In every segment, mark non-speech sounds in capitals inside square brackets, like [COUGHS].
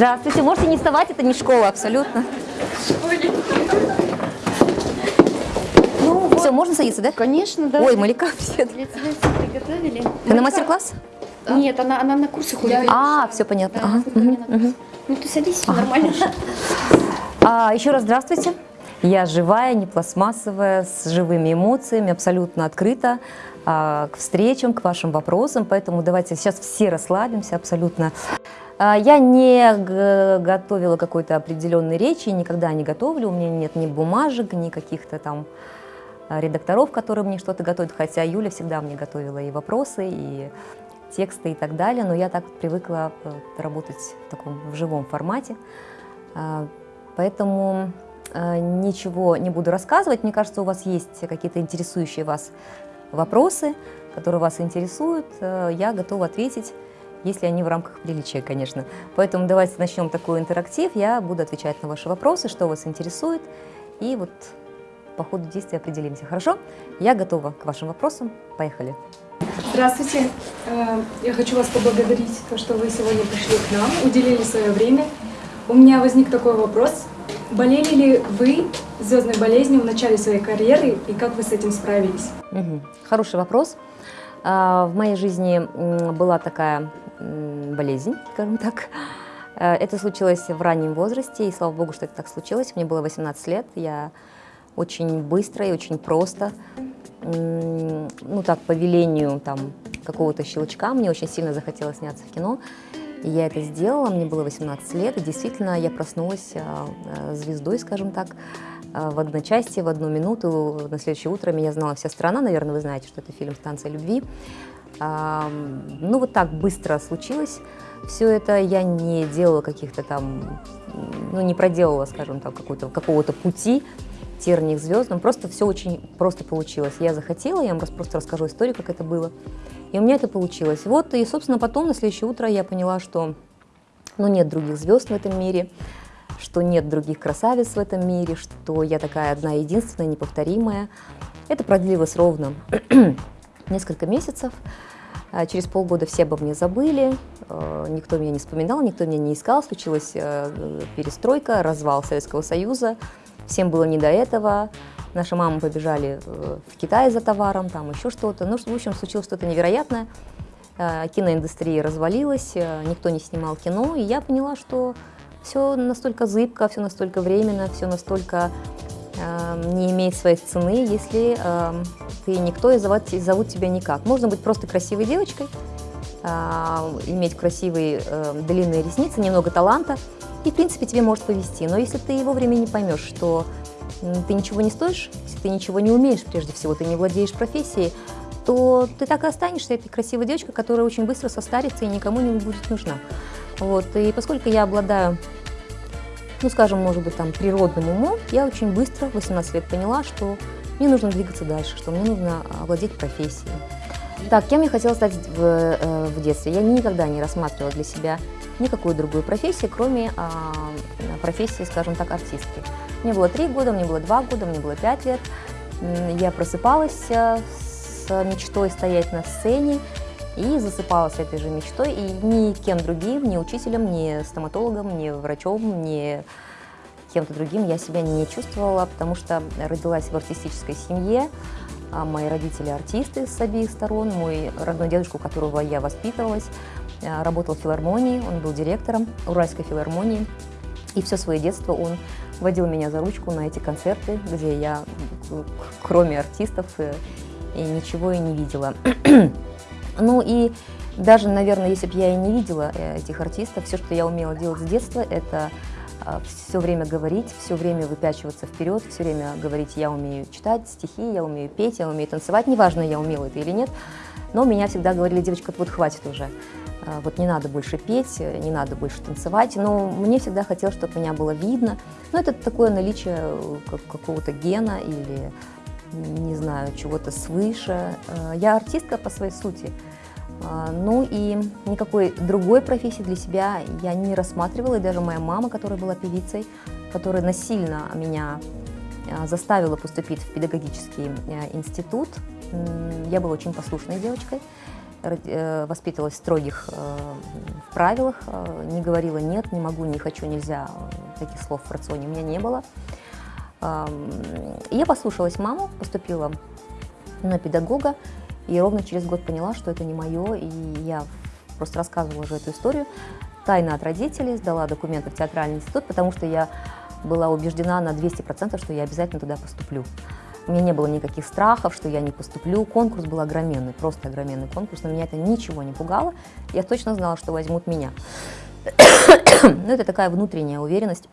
Здравствуйте, можете не вставать, это не школа абсолютно. Ну, Все, можно садиться, да? Конечно, да. Ой, Малика, все приготовили. Ты на мастер-класс? Нет, она, она на курсы ходит. А, все понятно. Да, Ага, курсы. Ну ты садись, всё нормально. А, еще раз здравствуйте. Я живая, не пластмассовая, с живыми эмоциями, абсолютно открыта к встречам, к вашим вопросам, поэтому давайте сейчас все расслабимся абсолютно. А, Я не готовила какой-то определенной речи, никогда не готовлю, у меня нет ни бумажек, ни каких-то там а, редакторов, которые мне что-то готовят, хотя Юля всегда мне готовила и вопросы, и тексты и так далее, но я так привыкла э, работать в таком в живом формате. А, Поэтому э, ничего не буду рассказывать. Мне кажется, у вас есть какие-то интересующие вас вопросы, которые вас интересуют. Э, Я готова ответить, если они в рамках приличия, конечно. Поэтому давайте начнем такой интерактив. Я буду отвечать на ваши вопросы, что вас интересует. И вот по ходу действия определимся. Хорошо? Я готова к вашим вопросам. Поехали. Здравствуйте. Э, Я хочу вас поблагодарить, то, что вы сегодня пришли к нам, уделили свое время. У меня возник такой вопрос. Болели ли вы звездной болезнью в начале своей карьеры и как вы с этим справились? Мгм. Хороший вопрос. А, В моей жизни была такая болезнь, скажем так. Э, Это случилось в раннем возрасте, и слава богу, что это так случилось. Мне было 18 лет, я очень быстро и очень просто, ну так, по велению там какого-то щелчка, мне очень сильно захотелось сняться в кино. Я это сделала, мне было 18 лет, и действительно я проснулась а, а, звездой, скажем так, а, в одночасье, в одну минуту. На следующее утро меня знала вся страна, наверное, вы знаете, что это фильм «Станция любви». Ну, вот так быстро случилось. Все это я не делала каких-то там, ну, не проделала, скажем так, какого-то пути терний к звездам. Просто все очень просто получилось. Я захотела, я вам просто расскажу историю, как это было. И у меня это получилось. Вот, и, собственно, потом, на следующее утро я поняла, что ну, нет других звезд в этом мире, что нет других красавиц в этом мире, что я такая одна единственная, неповторимая. Это продлилось ровно [CLEARS THROAT] несколько месяцев. А Через полгода все обо мне забыли, э, никто меня не вспоминал, никто меня не искал. Случилась э, перестройка, развал Советского Союза, всем было не до этого. Наши мамы побежали э, в Китай за товаром, там еще что-то. Ну, в общем, случилось что-то невероятное. Э, Киноиндустрия развалилась, э, никто не снимал кино, и я поняла, что все настолько зыбко, все настолько временно, все настолько э, не имеет своей цены, если э, ты никто и зовут, и зовут тебя никак. Можно быть просто красивой девочкой, э, иметь красивые э, длинные ресницы, немного таланта, и, в принципе, тебе может повезти. Но если ты вовремя не поймешь, что ты ничего не стоишь, если ты ничего не умеешь, прежде всего, ты не владеешь профессией, то ты так и останешься этой красивой девочкой, которая очень быстро состарится и никому не будет нужна. Вот. И поскольку я обладаю ну, скажем, может быть, там, природным умом, я очень быстро, в 18 лет, поняла, что мне нужно двигаться дальше, что мне нужно овладеть профессией. Так, кем я хотела стать в, э, в детстве? Я никогда не рассматривала для себя никакую другую профессию, кроме а, профессии, скажем так, артистки. Мне было три года, мне было два года, мне было пять лет. Я просыпалась э, с мечтой стоять на сцене и засыпала с этой же мечтой. И ни кем другим, ни учителем, ни стоматологом, ни врачом, ни кем-то другим я себя не чувствовала, потому что родилась в артистической семье. А Мои родители артисты с обеих сторон. Мой родной дедушка, у которого я воспитывалась, а, работал в филармонии, он был директором Уральской филармонии. И все свое детство он водил меня за ручку на эти концерты, где я, кроме артистов, э, и ничего и не видела. [CLEARS THROAT] Ну и даже, наверное, если бы я и не видела э, этих артистов, все, что я умела делать с детства, это все время говорить, все время выпячиваться вперед, все время говорить, я умею читать стихи, я умею петь, я умею танцевать, неважно, я умела это или нет, но меня всегда говорили, девочка, вот хватит уже, А, вот не надо больше петь, не надо больше танцевать, но мне всегда хотелось, чтобы меня было видно, но это такое наличие э, как- какого-то гена или, не знаю, чего-то свыше. Э, Я артистка по своей сути, а, Ну и никакой другой профессии для себя я не рассматривала. И даже моя мама, которая была певицей, которая насильно меня а, заставила поступить в педагогический э, институт. Я была очень послушной девочкой. э, воспитывалась в строгих э, правилах, э, не говорила нет, не могу, не хочу, нельзя, таких слов в рационе у меня не было. Я послушалась маму, поступила на педагога, и ровно через год поняла, что это не мое, и я просто рассказывала уже эту историю, тайно от родителей, сдала документы в театральный институт, потому что я была убеждена на 200%, что я обязательно туда поступлю. У меня не было никаких страхов, что я не поступлю. Конкурс был огроменный, просто огроменный конкурс, но меня это ничего не пугало. Я точно знала, что возьмут меня. [COUGHS] Но это такая внутренняя уверенность,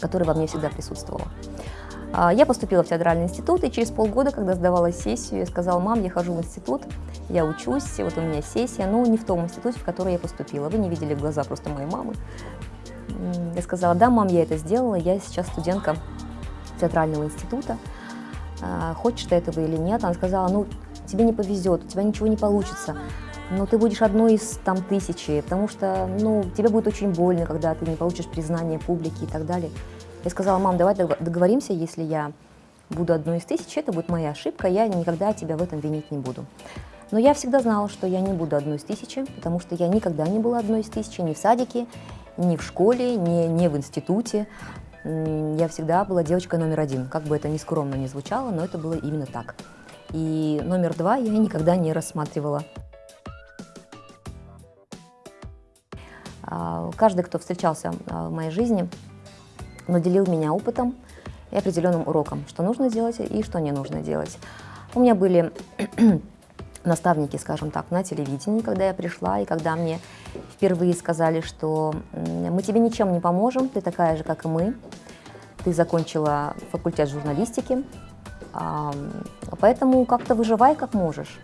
которая во мне всегда присутствовала. А, Я поступила в театральный институт, и через полгода, когда сдавала сессию, я сказала, мам, я хожу в институт, я учусь, вот у меня сессия, но не в том институте, в который я поступила. Вы не видели глаза просто моей мамы. Я сказала, да, мам, я это сделала, я сейчас студентка театрального института. А, Хочешь ты этого или нет? Она сказала, ну, тебе не повезет, у тебя ничего не получится. Но ты будешь одной из там тысячи, потому что, ну, тебе будет очень больно, когда ты не получишь признание публики и так далее. Я сказала, мам, давай дог- договоримся, если я буду одной из тысячи, это будет моя ошибка, я никогда тебя в этом винить не буду. Но я всегда знала, что я не буду одной из тысячи, потому что я никогда не была одной из тысячи ни в садике, ни в школе, ни, ни в институте. Я всегда была девочкой номер один, как бы это ни скромно не звучало, но это было именно так. И номер два я никогда не рассматривала. А, Каждый, кто встречался а, в моей жизни, наделил меня опытом и определенным уроком, что нужно делать и что не нужно делать. У меня были [CLEARS THROAT] наставники, скажем так, на телевидении, когда я пришла, и когда мне впервые сказали, что мы тебе ничем не поможем, ты такая же, как и мы, ты закончила факультет журналистики, поэтому как-то выживай как можешь.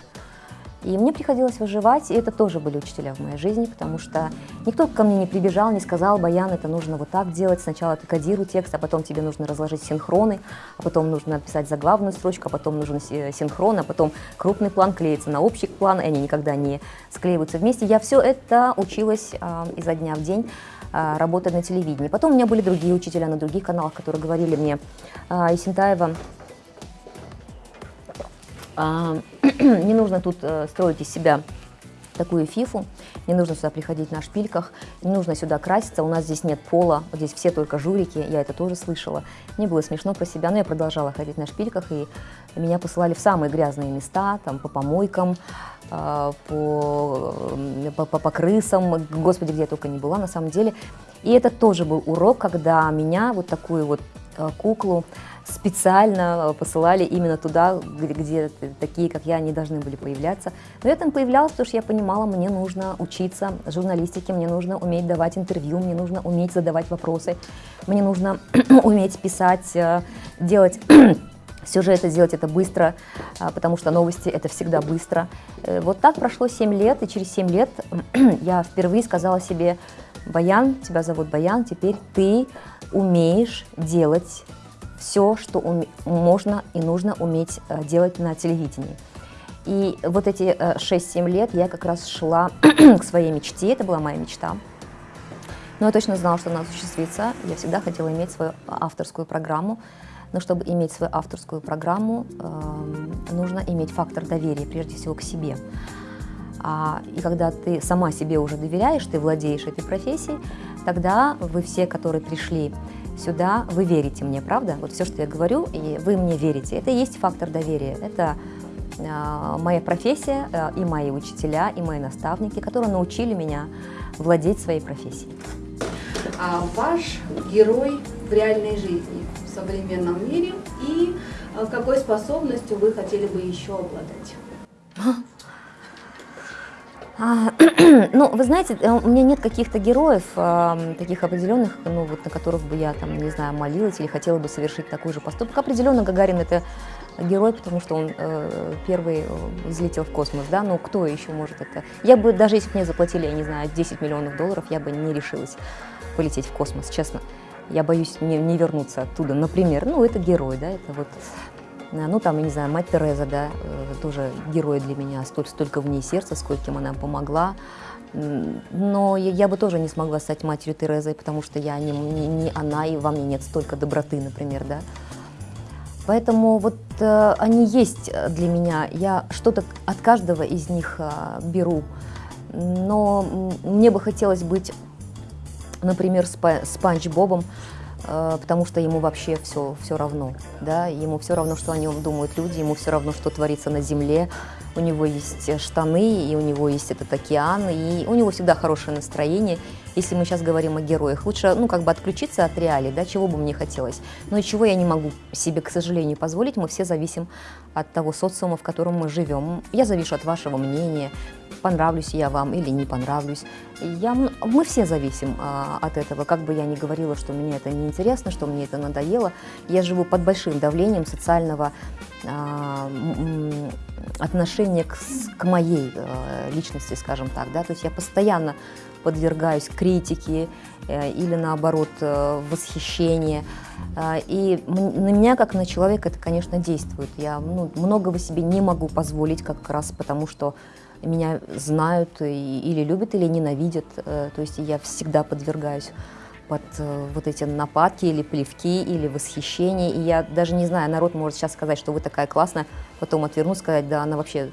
И мне приходилось выживать, и это тоже были учителя в моей жизни, потому что никто ко мне не прибежал, не сказал, Баян, это нужно вот так делать, сначала ты кодируй текст, а потом тебе нужно разложить синхроны, а потом нужно написать заглавную строчку, а потом нужен си- синхрон, а потом крупный план клеится на общий план, и они никогда не склеиваются вместе. Я все это училась а, изо дня в день а, работать на телевидении. Потом у меня были другие учителя на других каналах, которые говорили мне, а, Исентаева, [CLEARS THROAT] не нужно тут э, строить из себя такую фифу, не нужно сюда приходить на шпильках, не нужно сюда краситься, у нас здесь нет пола, вот здесь все только жулики, я это тоже слышала. Мне было смешно про себя, но я продолжала ходить на шпильках, и меня посылали в самые грязные места, там, по помойкам, а, по, э, по, по- по крысам, господи, где я только не была на самом деле. И это тоже был урок, когда меня, вот такую вот э, куклу, специально посылали именно туда, где, такие, как я, не должны были появляться. Но я там появлялась, потому что я понимала, мне нужно учиться журналистике, мне нужно уметь давать интервью, мне нужно уметь задавать вопросы, мне нужно [CLEARS THROAT] уметь писать, э, делать [CLEARS THROAT] сюжеты, делать это быстро, а, потому что новости это всегда быстро. Э, Вот так прошло 7 лет, и через 7 лет [CLEARS THROAT] я впервые сказала себе, Баян, тебя зовут Баян, теперь ты умеешь делать все, что уме- можно и нужно уметь э, делать на телевидении. И вот эти э, 6-7 лет я как раз шла [CLEARS THROAT] к своей мечте, это была моя мечта. Но я точно знала, что она осуществится. Я всегда хотела иметь свою авторскую программу. Но чтобы иметь свою авторскую программу, эм, нужно иметь фактор доверия, прежде всего, к себе. А, и когда ты сама себе уже доверяешь, ты владеешь этой профессией, тогда вы все, которые пришли сюда, вы верите мне, правда? Вот все, что я говорю, и вы мне верите. Это и есть фактор доверия. Это а, моя профессия, а, и мои учителя, и мои наставники, которые научили меня владеть своей профессией. а ваш герой в реальной жизни, в современном мире и э, какой способностью вы хотели бы еще обладать? [LAUGHS] А, [CLEARS THROAT] ну, вы знаете, э, у меня нет каких-то героев таких определенных, ну, вот на которых бы я, там, не знаю, молилась или хотела бы совершить такой же поступок. Определенно Гагарин это герой, потому что он э, первый э, взлетел в космос, да, ну, кто еще может это? Я бы, даже если бы мне заплатили, я не знаю, 10 миллионов долларов, я бы не решилась полететь в космос, честно. Я боюсь не, не вернуться оттуда, например. Ну, это герой, да, это вот Ну, там, я не знаю, мать Тереза, да, э, тоже герой для меня, столь, столько в ней сердца, скольким она помогла. Но я, я бы тоже не смогла стать матерью Терезой, потому что я не, не, не она, и во мне нет столько доброты, например, да. Поэтому вот э, они есть для меня. Я что-то от каждого из них э, беру. Но мне бы хотелось быть, например, спа Спанч Бобом, э, потому что ему вообще все, все равно. Да? Ему все равно, что о нем думают люди, ему все равно, что творится на земле. У него есть штаны, и у него есть этот океан, и у него всегда хорошее настроение. Если мы сейчас говорим о героях, лучше, ну, как бы отключиться от реалий, да, чего бы мне хотелось. Но и чего я не могу себе, к сожалению, позволить. Мы все зависим от того социума, в котором мы живем. Я завишу от вашего мнения, понравлюсь я вам или не понравлюсь. Я, мы все зависим а, от этого. Как бы я ни говорила, что мне это неинтересно, что мне это надоело, я живу под большим давлением социального а, отношения к, к моей а, личности, скажем так. Да? То есть я постоянно подвергаюсь критике э, или наоборот э, восхищению. Э, и на меня, как на человека, это, конечно, действует. Я ну, многого себе не могу позволить, как раз потому что меня знают или любят, или ненавидят. То есть я всегда подвергаюсь под вот эти нападки или плевки, или восхищение. И я даже не знаю, народ может сейчас сказать, что вы такая классная, потом отвернусь, сказать, да, она вообще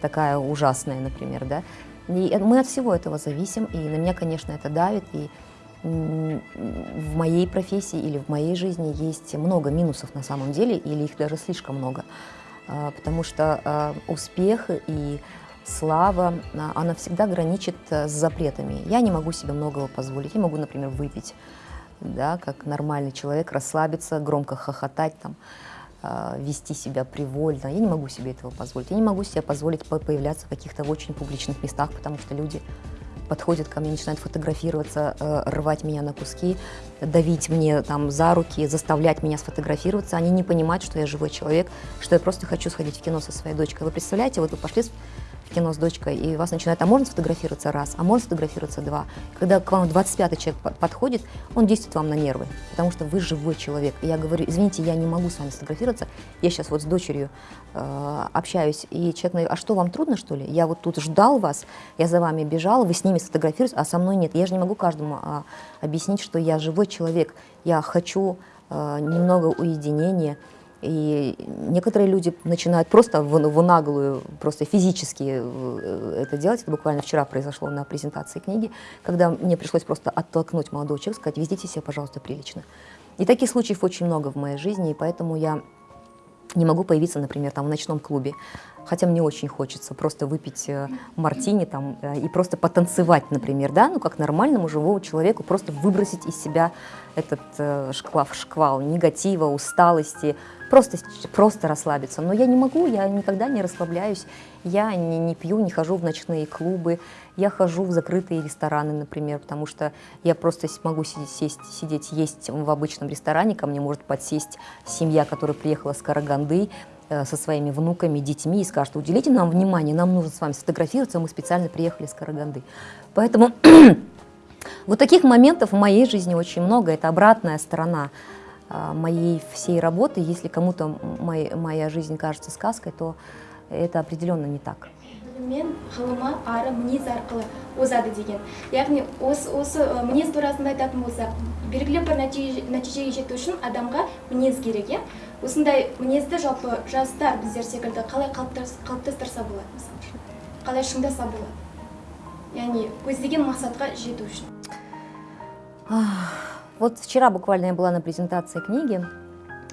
такая ужасная, например, да. И мы от всего этого зависим, и на меня, конечно, это давит. И в моей профессии или в моей жизни есть много минусов на самом деле, или их даже слишком много. А, потому что а, успех и слава, а, она всегда граничит с запретами. Я не могу себе многого позволить. Я могу, например, выпить, да, как нормальный человек, расслабиться, громко хохотать там. А, вести себя привольно. Я не могу себе этого позволить. Я не могу себе позволить появляться в каких-то очень публичных местах, потому что люди подходят ко мне, начинают фотографироваться, э, рвать меня на куски, давить мне там за руки, заставлять меня сфотографироваться. Они не понимают, что я живой человек, что я просто хочу сходить в кино со своей дочкой. Вы представляете, вот вы пошли кино с дочкой, и вас начинает, а можно сфотографироваться раз, а можно сфотографироваться два. Когда к вам 25-й человек подходит, он действует вам на нервы, потому что вы живой человек. И я говорю, извините, я не могу с вами сфотографироваться, я сейчас вот с дочерью э, общаюсь, и человек говорит, а что, вам трудно, что ли? Я вот тут ждал вас, я за вами бежал, вы с ними сфотографируетесь, а со мной нет. Я же не могу каждому э, объяснить, что я живой человек, я хочу э, немного уединения, и некоторые люди начинают просто в, в наглую, просто физически э, это делать. Это буквально вчера произошло на презентации книги, когда мне пришлось просто оттолкнуть молодого человека, сказать, ведите себя, пожалуйста, прилично. И таких случаев очень много в моей жизни, и поэтому я не могу появиться, например, там в ночном клубе, хотя мне очень хочется просто выпить э, мартини там э, и просто потанцевать, например, да, ну как нормальному живому человеку просто выбросить из себя этот шквал, шквал негатива, усталости, просто, просто расслабиться. Но я не могу, я никогда не расслабляюсь, я не, не пью, не хожу в ночные клубы, я хожу в закрытые рестораны, например, потому что я просто могу сидеть, сесть, сидеть есть в обычном ресторане, ко мне может подсесть семья, которая приехала с Караганды, э, со своими внуками, детьми и скажет, уделите нам внимание, нам нужно с вами сфотографироваться, мы специально приехали с Караганды. Поэтому [CLEARS THROAT] вот таких моментов в моей жизни очень много, это обратная сторона моей всей работы. Если кому-то моя, моя жизнь кажется сказкой, то это определенно не так. мен ғылымы ары мінез арқылы озады деген яғни осы осы мінез турасында айтатын болсақ белгілі бір нәтижеге жету үшін адамға мінез керек иә осындай мінезді жалпы жастар біздер секілді қалай қалыптастырса болады мысалы қалай шыңдаса болады яғни көздеген мақсатқа жету үшін Вот вчера буквально я была на презентации книги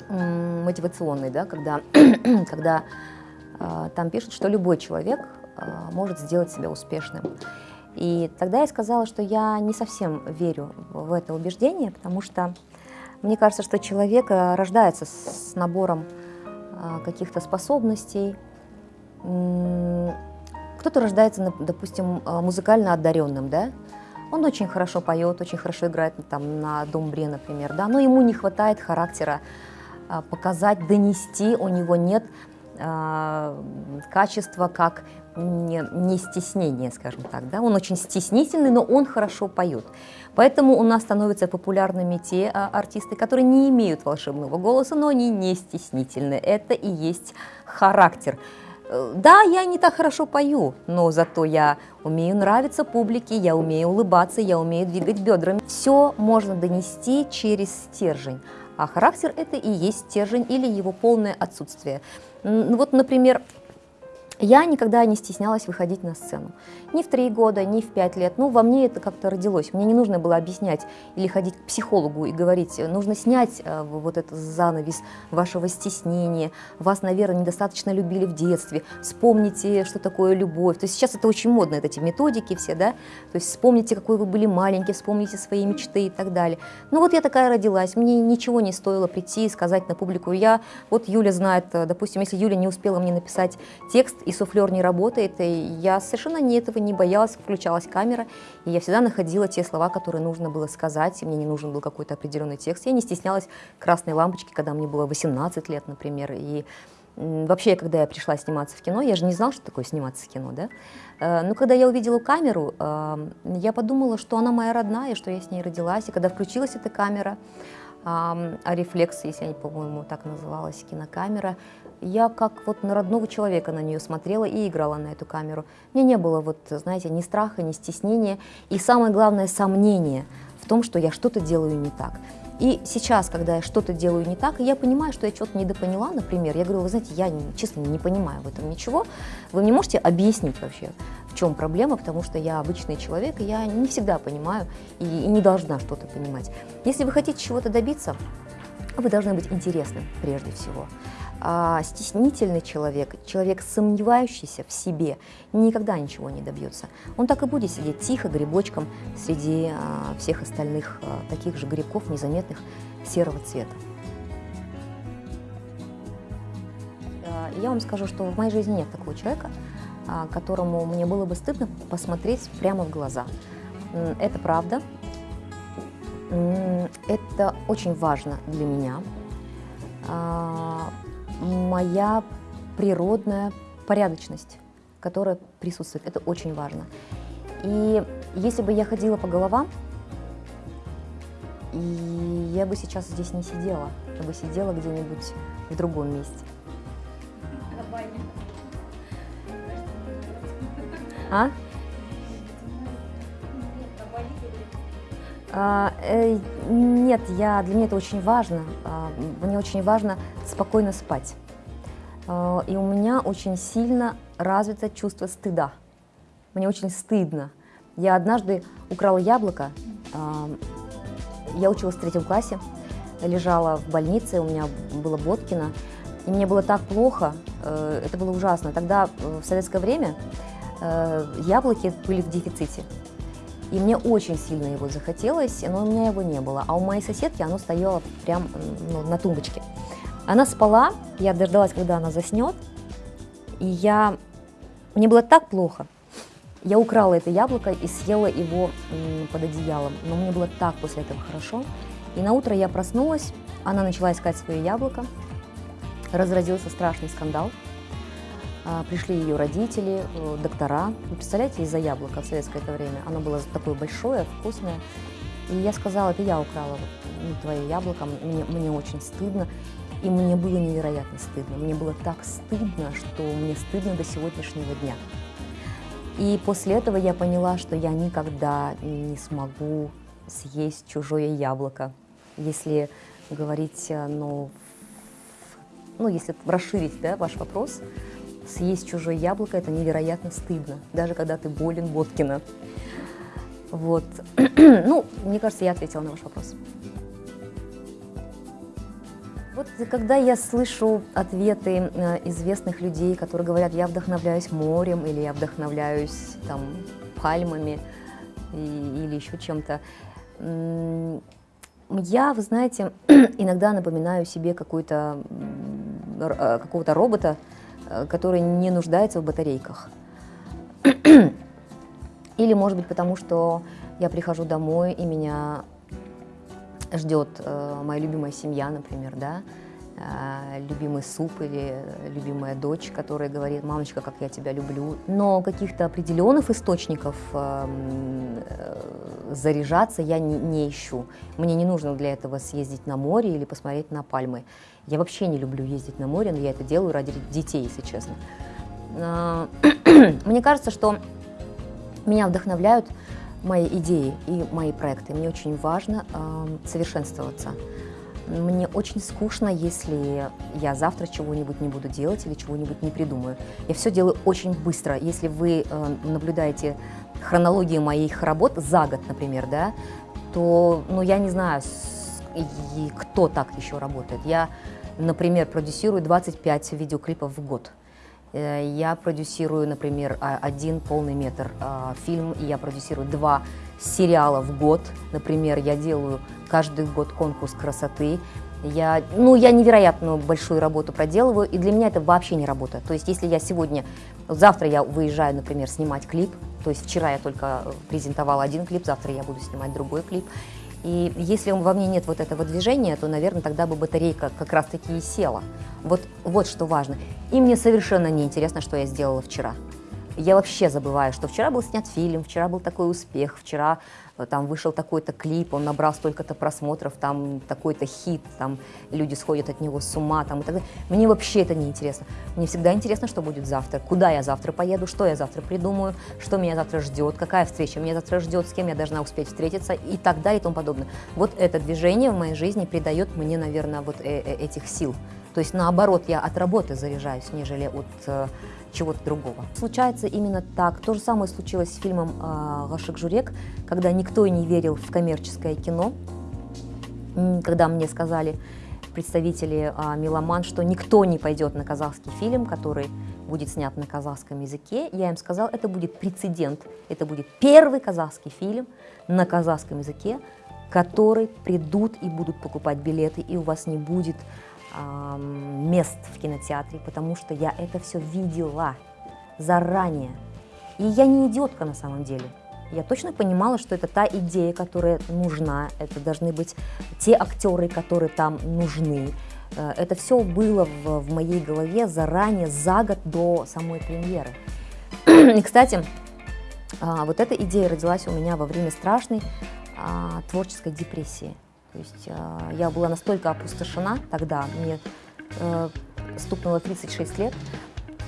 мотивационной, да, когда, [CLEARS THROAT] когда э, там пишут, что любой человек э, может сделать себя успешным. И тогда я сказала, что я не совсем верю в это убеждение, потому что мне кажется, что человек рождается с набором э, каких-то способностей. Кто-то рождается, допустим, музыкально одаренным, да, он очень хорошо поет, очень хорошо играет там, на домбре, например, да, но ему не хватает характера а, показать, донести, у него нет э, качества как не, не стеснение, скажем так, да, он очень стеснительный, но он хорошо поет. Поэтому у нас становятся популярными те а, артисты, которые не имеют волшебного голоса, но они не стеснительны. Это и есть характер. Да, я не так хорошо пою, но зато я умею нравиться публике, я умею улыбаться, я умею двигать бедрами. Все можно донести через стержень. А характер – это и есть стержень или его полное отсутствие. Вот, например, я никогда не стеснялась выходить на сцену. Ни в три года, ни в пять лет. Ну, во мне это как-то родилось. Мне не нужно было объяснять или ходить к психологу и говорить, нужно снять э, вот этот занавес вашего стеснения. Вас, наверное, недостаточно любили в детстве. Вспомните, что такое любовь. То есть сейчас это очень модно, вот эти методики все, да? То есть вспомните, какой вы были маленький, вспомните свои мечты и так далее. Ну, вот я такая родилась. Мне ничего не стоило прийти и сказать на публику, я, вот Юля знает, э, допустим, если Юля не успела мне написать текст, и суфлер не работает, и я совершенно не этого не боялась, включалась камера, и я всегда находила те слова, которые нужно было сказать, и мне не нужен был какой-то определенный текст. Я не стеснялась красной лампочки, когда мне было 18 лет, например, и Вообще, когда я пришла сниматься в кино, я же не знала, что такое сниматься в кино, да? Э, Но когда я увидела камеру, э, я подумала, что она моя родная, что я с ней родилась. И когда включилась эта камера, ам, а рефлекс, если я не по-моему так называлась, кинокамера, я как вот на родного человека на нее смотрела и играла на эту камеру. Мне не было вот, знаете, ни страха, ни стеснения, и самое главное, сомнения в том, что я что-то делаю не так. И сейчас, когда я что-то делаю не так, я понимаю, что я что-то недопоняла, например, я говорю, вы знаете, я честно не понимаю в этом ничего, вы мне можете объяснить вообще, в чем проблема, потому что я обычный человек, и я не всегда понимаю и, и не должна что-то понимать. Если вы хотите чего-то добиться, вы должны быть интересным прежде всего. А стеснительный человек, человек, сомневающийся в себе, никогда ничего не добьется. Он так и будет сидеть тихо, грибочком среди а, всех остальных а, таких же грибков, незаметных серого цвета. А, Я вам скажу, что в моей жизни нет такого человека, а, которому мне было бы стыдно посмотреть прямо в глаза. Это правда. Это очень важно для меня. Моя природная порядочность, которая присутствует, это очень важно. И если бы я ходила по головам, и я бы сейчас здесь не сидела, я бы сидела где-нибудь в другом месте. А? Нет, я, для меня это очень важно. А, мне очень важно спокойно спать. А, и у меня очень сильно развито чувство стыда. Мне очень стыдно. Я однажды украла яблоко. а, я училась в третьем классе, лежала в больнице, у меня было Боткина. И мне было так плохо, э, это было ужасно. Тогда, э, в советское время, э, яблоки были в дефиците. И мне очень сильно его захотелось, но у меня его не было. А у моей соседки оно стояло прям ну, на тумбочке. Она спала, я дождалась, когда она заснет, и я... Мне было так плохо. Я украла это яблоко и съела его под одеялом. Но мне было так после этого хорошо. И на утро я проснулась, она начала искать свое яблоко. Разразился страшный скандал. А, Пришли ее родители, э, доктора. Вы представляете, из-за яблока в советское это время. Оно было такое большое, вкусное. И я сказала, это я украла вот, ну, твое яблоко, мне, мне очень стыдно. И мне было невероятно стыдно. Мне было так стыдно, что мне стыдно до сегодняшнего дня. И после этого я поняла, что я никогда не смогу съесть чужое яблоко. Если говорить, э, ну, ну если расширить да, ваш вопрос, съесть чужое яблоко – это невероятно стыдно, даже когда ты болен Боткина. Вот. [CLEARS THROAT] ну, мне кажется, я ответила на ваш вопрос. Вот когда я слышу ответы э, известных людей, которые говорят, я вдохновляюсь морем или я вдохновляюсь там пальмами и- или еще чем-то, я, вы знаете, [CLEARS THROAT] иногда напоминаю себе э, какого-то робота, который не нуждается в батарейках. [CLEARS THROAT] Или, может быть, потому что я прихожу домой, и меня ждет э, моя любимая семья, например, да, э, любимый суп или любимая дочь, которая говорит, мамочка, как я тебя люблю. Но каких-то определенных источников э, заряжаться я не, ищу. Мне не нужно для этого съездить на море или посмотреть на пальмы. Я вообще не люблю ездить на море, но я это делаю ради детей, если честно. А, [CLEARS THROAT] Мне кажется, что меня вдохновляют мои идеи и мои проекты. Мне очень важно совершенствоваться. Мне очень скучно, если я завтра чего-нибудь не буду делать или чего-нибудь не придумаю. Я все делаю очень быстро. Если вы э, наблюдаете хронологию моих работ за год, например, да, то, ну, я не знаю, с- и кто так еще работает. Я, например, продюсирую 25 видеоклипов в год. Э, Я продюсирую, например, а- один полный метр а, фильм, и я продюсирую два сериала в год. Например, я делаю каждый год конкурс красоты. Я, ну, я невероятно большую работу проделываю, и для меня это вообще не работа. То есть, если я сегодня, завтра я выезжаю, например, снимать клип, то есть вчера я только э, презентовала один клип, завтра я буду снимать другой клип. И если во мне нет вот этого движения, то, наверное, тогда бы батарейка как раз-таки и села. Вот, вот что важно. И мне совершенно не интересно, что я сделала вчера. Я вообще забываю, что вчера был снят фильм, вчера был такой успех, вчера э, там вышел такой-то клип, он набрал столько-то просмотров, там такой-то хит, там люди сходят от него с ума, там и так далее. Мне вообще это не интересно. Мне всегда интересно, что будет завтра, куда я завтра поеду, что я завтра придумаю, что меня завтра ждет, какая встреча меня завтра ждет, с кем я должна успеть встретиться и так далее и тому подобное. Вот это движение в моей жизни придает мне, наверное, вот э- э- этих сил. То есть наоборот, я от работы заряжаюсь, нежели от э, чего-то другого. Случается именно так. То же самое случилось с фильмом «Гашик Журек», когда никто и не верил в коммерческое кино, когда мне сказали представители а, «Меломан», что никто не пойдет на казахский фильм, который будет снят на казахском языке. Я им сказала, это будет прецедент, это будет первый казахский фильм на казахском языке, который придут и будут покупать билеты, и у вас не будет ам, мест в кинотеатре, потому что я это все видела заранее. И я не идиотка на самом деле. Я точно понимала, что это та идея, которая нужна, это должны быть те актеры, которые там нужны. Э, Это все было в, в моей голове заранее, за год до самой премьеры. [CLEARS THROAT] И, кстати, а, вот эта идея родилась у меня во время страшной а, творческой депрессии. То есть а, я была настолько опустошена тогда, мне э, стукнуло 36 лет,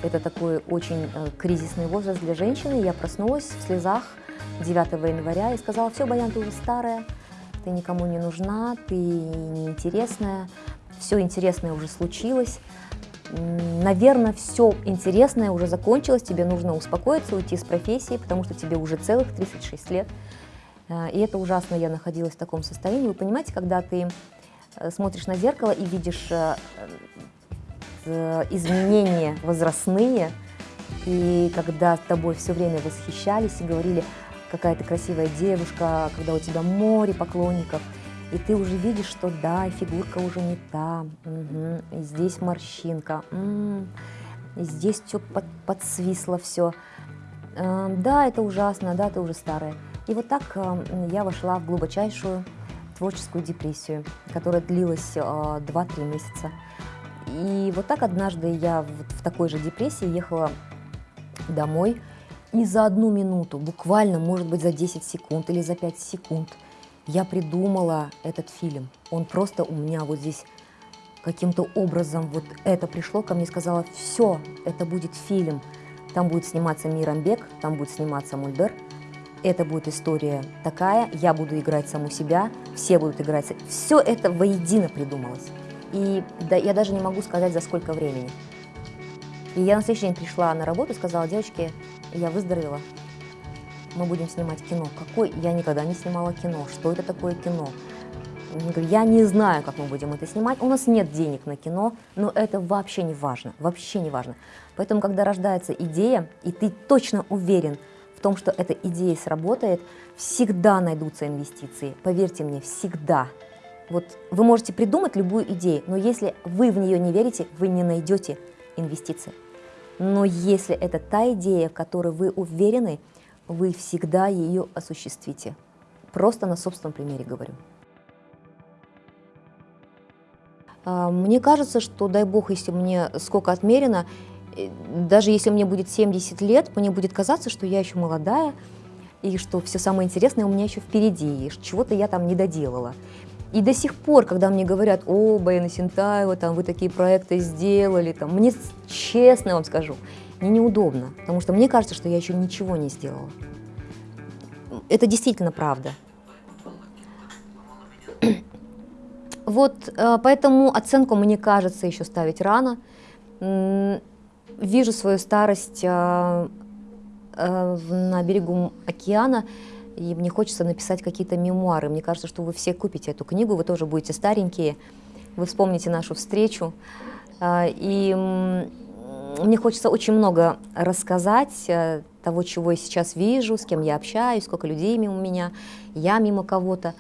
это такой очень э, кризисный возраст для женщины. Я проснулась в слезах 9 января и сказала, все, Баян, ты уже старая, ты никому не нужна, ты неинтересная, все интересное уже случилось. Наверное, все интересное уже закончилось, тебе нужно успокоиться, уйти с профессии, потому что тебе уже целых 36 лет. Э, И это ужасно, я находилась в таком состоянии. Вы понимаете, когда ты э, смотришь на зеркало и видишь э, э, изменения возрастные, и когда тобой все время восхищались и говорили, какая ты красивая девушка, когда у тебя море поклонников, и ты уже видишь, что да, фигурка уже не та, мгм, и здесь морщинка, м, и здесь все под, подсвисло все. Да, это ужасно, да, ты уже старая. И вот так э, я вошла в глубочайшую творческую депрессию, которая длилась э, 2-3 месяца. И вот так однажды я в такой же депрессии ехала домой, и за одну минуту, буквально, может быть, за 10 секунд или за 5 секунд, я придумала этот фильм. Он просто у меня вот здесь каким-то образом вот это пришло ко мне, сказала, все, это будет фильм. Там будет сниматься Мирамбек, там будет сниматься Мульбер. Это будет история такая, я буду играть саму себя, все будут играть. Все это воедино придумалось. И да, я даже не могу сказать, за сколько времени. И я на следующий день пришла на работу и сказала, девочки, я выздоровела, мы будем снимать кино. Какой? Я никогда не снимала кино. Что это такое кино? Я не знаю, как мы будем это снимать. У нас нет денег на кино, но это вообще не важно. Вообще не важно. Поэтому, когда рождается идея, и ты точно уверен в том, что эта идея сработает, всегда найдутся инвестиции. Поверьте мне, всегда. Вот вы можете придумать любую идею, но если вы в нее не верите, вы не найдете инвестиции. Но если это та идея, в которой вы уверены, вы всегда ее осуществите. Просто на собственном примере говорю. А, Мне кажется, что, дай бог, если мне сколько отмерено, даже если мне будет 70 лет, мне будет казаться, что я еще молодая, и что все самое интересное у меня еще впереди, и чего-то я там не доделала. И до сих пор, когда мне говорят, о, Баяна Синтаева, там, вы такие проекты сделали, там, мне, честно вам скажу, мне неудобно, потому что мне кажется, что я еще ничего не сделала. Это действительно правда. [CLEARS THROAT] Вот э, поэтому оценку, мне кажется, еще ставить рано. Вижу свою старость э, э, на берегу океана, и мне хочется написать какие-то мемуары. Мне кажется, что вы все купите эту книгу, вы тоже будете старенькие, вы вспомните нашу встречу. А, И мне хочется очень много рассказать э, того, чего я сейчас вижу, с кем я общаюсь, сколько людей мимо меня, я мимо кого-то,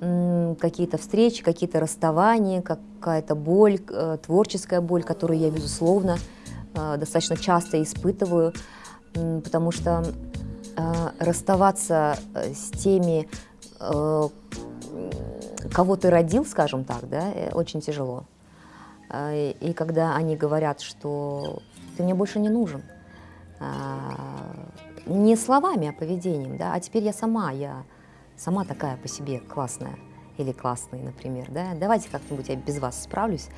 какие-то встречи, какие-то расставания, какая-то боль, э, творческая боль, которую я, безусловно, э, достаточно часто испытываю, потому что э, расставаться э, с теми, э, кого ты родил, скажем так, да, э, очень тяжело. И когда они говорят, что ты мне больше не нужен, не словами, а поведением, да, а теперь я сама, я сама такая по себе классная или классный, например, да, давайте как-нибудь я без вас справлюсь.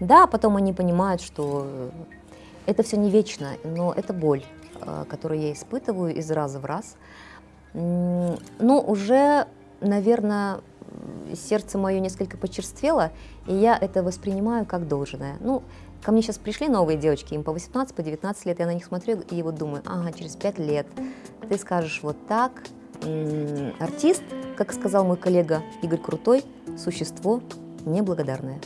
Да, потом они понимают, что э, это все не вечно, но это боль, э, которую я испытываю из раза в раз. М, Ну, уже, наверное, сердце мое несколько почерствело, и я это воспринимаю как должное. Ну, ко мне сейчас пришли новые девочки, им по 18, по 19 лет, я на них смотрю и вот думаю, ага, через 5 лет ты скажешь вот так. Артист, как сказал мой коллега Игорь Крутой, существо неблагодарное.